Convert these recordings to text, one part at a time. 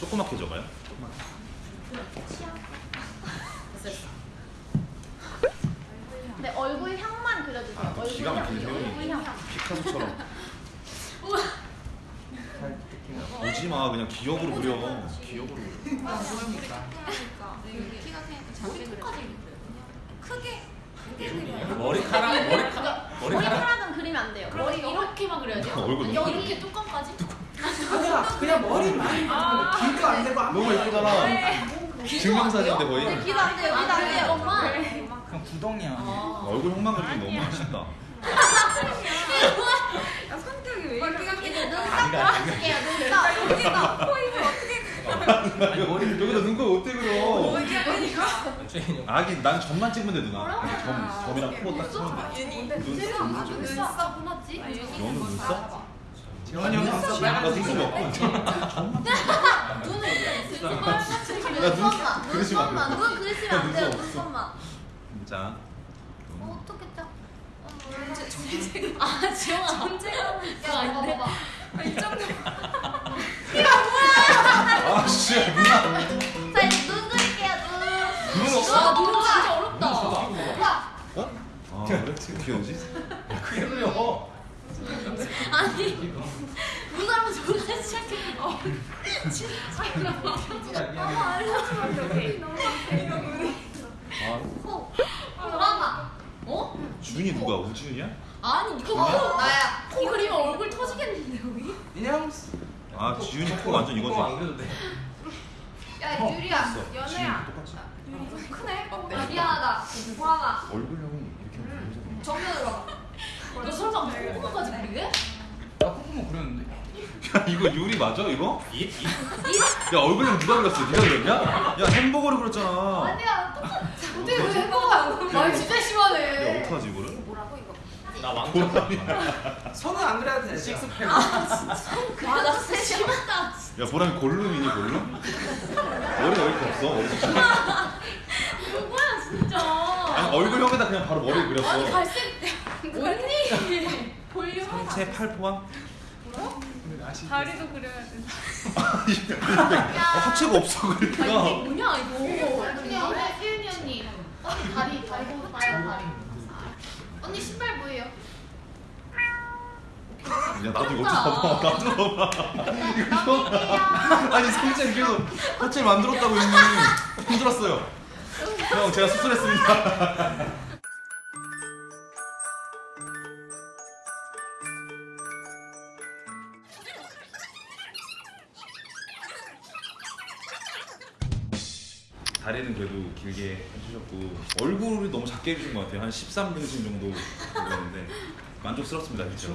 조그맣게 적어요? 취향. 됐어. 네 얼굴 향만 그려주세요. 아, 얼굴 기가 향. 막히네, 얼굴. 향. 피카소처럼. 오지 마, 그냥 기억으로 그려. 기억으로 그려. 키가 크니까 작게 그려. 크게 머리카락 머리카락 머리카락 머리카락은 그리면 안 돼요. 머리 이렇게만 그려야지. 얼굴 여기 이렇게 뚜껑까지? 그냥 그냥 머리 많이 아~ 길도 안 되고 안 너무 예쁘잖아. 증명사진인데 네, 거의. 귀도 안 돼요. 귀도 안 돼요. 엄마. 그냥 구덩이야. 얼굴 형만 그리면 너무 맛있다. 야, 성격이 왜 이렇게 눈썹 그려줄게요. 눈썹. 여기다 포인트 어떻게 아니, 머리 여기다 눈곱 어떻게 그려? 여기가 아기 난 점만 찍으면 돼 누나. 점 점이랑 코딱 치면 돼. 눈썹. 아주 눈썹 보났지? 너는 눈썹? 재환이 형 눈썹 나 눈썹이 없고. 눈썹만. 그리지 마. 눈썹만. 눈 그리시면 안 돼요. 눈썹 없어. 눈썹만. 자. 어, 어떻게 짜? 아 지영아. 존재가 그거 아닌데? 이 정도 아 씨, 누나. 자 이제 눈 그릴게요. 눈. 눈 없어? 아눈 진짜 어렵다. 어? 아 그래? 어떻게 오지? 크게 그려. 아니 눈사람 저렇게 시작해. 어. 아 코. 보라마. 어? 준이 누가? 우지윤이야? 아니 이거 뭐 나야. 코 그리면 얼굴 터지겠는데 여기? 인형 아 지윤이 코 완전 안 이거지. 그려도 돼. 야 유리야 지윤이 똑같이. 좀 크네 아, 미안하다 보라마 얼굴형이 이렇게 하면 되잖아. 정면으로 너 설마 콧구멍까지 그리게? 나 콧구멍 그렸는데. 야 이거 유리 맞아 이거? 야 얼굴형 누가 그렸어? 네가 그렸냐? 야 햄버거를 그렸잖아. 아니야 똑같아 어떻게 어떡하지? 왜 해봐 말 진짜 야 심하네 어떡하지 이거를? 뭐라고 이거 나 왕자. 손은 안 그려도 돼. 식스팩. 아나 진짜 심하다. 야 보람이 골룸이니 골룸? 머리가 왜 이렇게 없어? 머리. 누구야 진짜. 아니 얼굴형에다 그냥 바로 머리를 그렸어. 아니 갈색 상체 팔 포함? 다리도 그려야 돼. 아, 하체가 없어 아 이게 그러니까. 뭐냐 이거. 언니 언니 세윤이 언니. 언니 다리 다리 보고 봐요 다리. 언니 신발 뭐예요? 야 나도 이거 좀 봐봐. 나도 봐봐. 이거 봐 아니 성재 계속 하체 만들었다고 형님 힘들었어요. 형 제가 수술했습니다 다리는 그래도 길게 해주셨고 얼굴이 너무 작게 해주신 것 같아요. 한 13등신 정도 그렸는데 만족스럽습니다 진짜.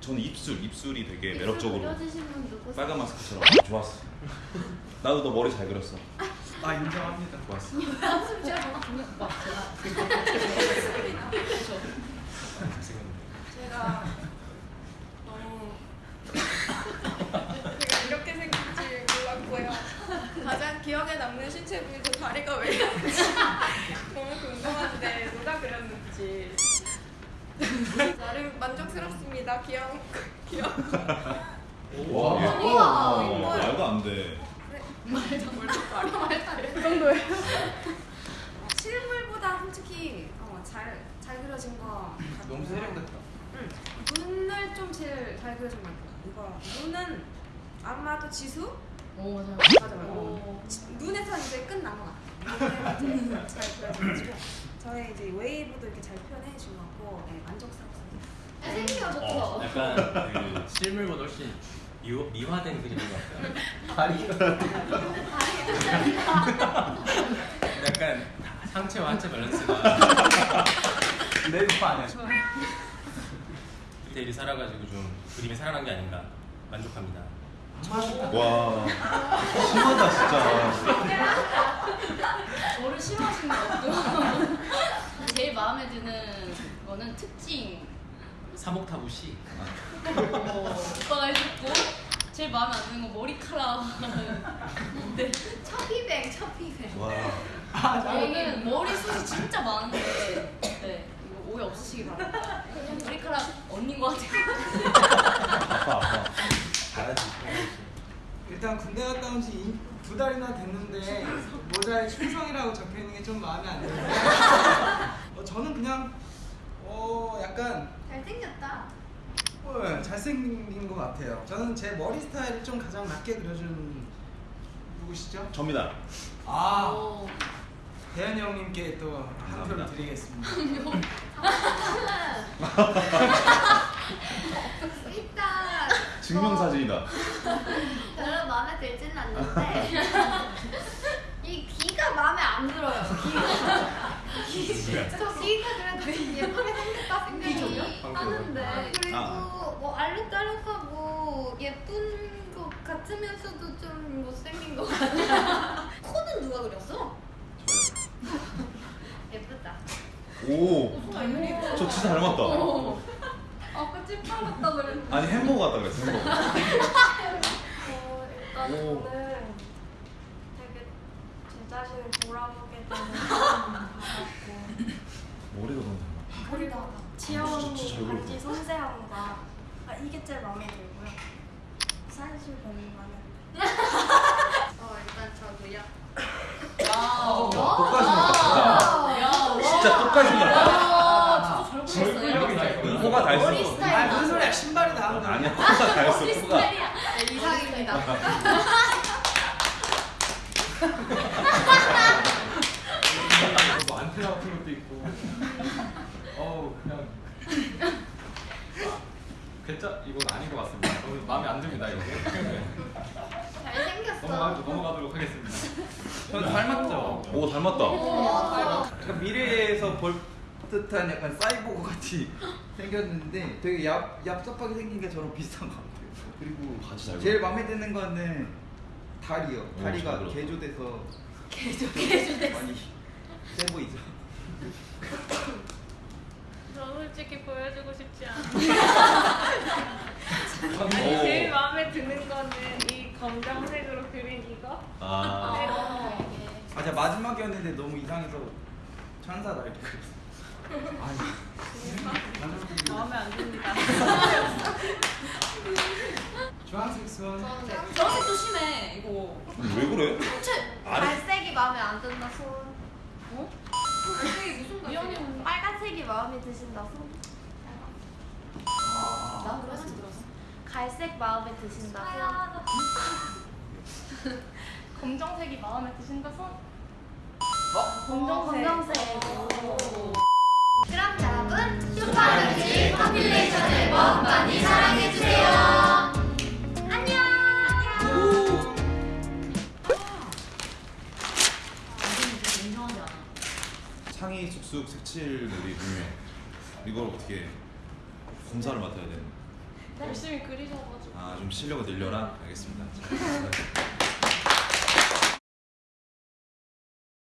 저는 입술 입술이 되게 매력적으로? 빨간 마스크처럼. 좋았어. 나도 너 머리 잘 그렸어. 아 인정합니다. 좋았어. 제가 너무 제가 이렇게 생길 줄 몰랐고요. 가장 기억에 신체 부위도 다리가 왜 이런지 너무 궁금한데 누가 그렸는지 나름 만족스럽습니다. 귀여운 귀여운 와 예뻐 말도 안돼 그 정도예요. 실물보다 솔직히 어, 잘, 잘 그려진 거 너무 세련됐다. 응. 눈을 좀 제일 잘 그려준 것 같아요. 이거 눈은 아마도 지수? 오 맞아. 맞아 맞아. 오. 지- 눈에서 이제 끝난 것 같아요. 눈에 이제 잘 그려져가지고 저의 이제 웨이브도 이렇게 잘 표현해 준것 같고 네, 만족스럽습니다. 생기가 좋죠. 어, 약간 그 실물보다 훨씬 미, 미화된 그림인 것 같아요. 약간 상체와 하체 밸런스가 red 아니야. 디테일이 살아가지고 좀 그림이 살아난 게 아닌가 만족합니다. 와 심하다 진짜 저를 싫어하시는 것 같고. 제일 마음에 드는 거는 특징. 사목타부시 어, 오빠가 해줬고 제일 마음에 안 드는 건 머리카락. 근데 처피뱅 처피뱅. 와 저는 머리숱이 진짜 많은데 네 이거 오해 없으시기 바랍니다. 머리카락 언닌 것 같아요. 일단 군대 갔다 온 지 두 달이나 됐는데 모자에 충성이라고 적혀 있는 게 좀 마음에 안 드는데 어, 저는 그냥 어 약간 잘생겼다. 어, 잘생긴 것 같아요. 저는 제 머리 스타일을 좀 가장 맞게 그려준 누구시죠? 접니다. 아 오. 대현이 형님께 또 한 표를. 드리겠습니다. 증명사진이다. 별로 마음에 들지는 않는데 이 귀가 마음에 안 들어요. 귀가 저 귀가 그래도 예쁘게 생겼다 생각이 하는데 그리고 아. 뭐 알록달록하고 예쁜 것 같으면서도 좀 못생긴 것 같아. 코는 누가 그렸어? 예쁘다. 오, 저 진짜 닮았다. 아까 찐빨았다 그랬는데. 아니 햄버거 같다 그랬어. 햄버거. 어, 일단 오. 저는 되게 제 자신을 돌아보게 되는 시간을 받았고 머리가 너무. 그리고 지영 진짜 언니 잘 그렸다. 반지 섬세함과 아, 이게 제일 마음에 들고요 사실 별로 들어요 어 일단 저도요. 어, 야. 똑같이 생겼다. 야, 와. 진짜 똑같이 생겼다. 코가 다 머리 있어. 스타일. 아 무슨 소리야 신발이 나오는 아니야, 코가 다 있어. 코가. 네, 이상입니다. 뭐 안테나 같은 것도 있고. 어우 그냥. 아, 괜찮 이건 아닌 것 같습니다. 너무 마음에 안 듭니다 이거. 잘생겼어. 넘어가 넘어가도록 하겠습니다. 전 닮았죠. 오 닮았다. 약간 미래에서 볼 듯한 약간 사이보그 같이 생겼는데 되게 얍 얍삽하게 생긴 게 저랑 비슷한 것 같아요. 그리고 바지 잘 제일. 마음에 드는 거는 다리요. 오, 다리가 잘. 개조돼서 개조 개조됐어. 많이 세 보이죠. 저 솔직히 보여주고 싶지 않아. 오. 아니 제일 마음에 드는 거는 이 검정색으로 그린 이거. 아, 아 제가 마지막이었는데 너무 이상해서 천사 날개 그렸어요. 마음에 안 듭니다. 주황색 수원. 저색도 심해 이거. 왜 그래? 아래- 갈색이 마음에 안 든다 손. 어? 갈색이 무슨 갈색이야? 빨간색이 마음에 드신다 손. 난 그래서 들었어. 갈색 마음에 드신다 손. 검정색이 마음에 드신다 손. 검정색. 검정색. 그럼 여러분 슈퍼뮤직 compilation 앨범 많이 사랑해주세요. 안녕. 창의 쑥쑥 색칠놀이 분명. 이걸 어떻게 검사를 맡아야 되는? 열심히 그리셔가지고. 아 좀 실력을 늘려라. 알겠습니다. 자,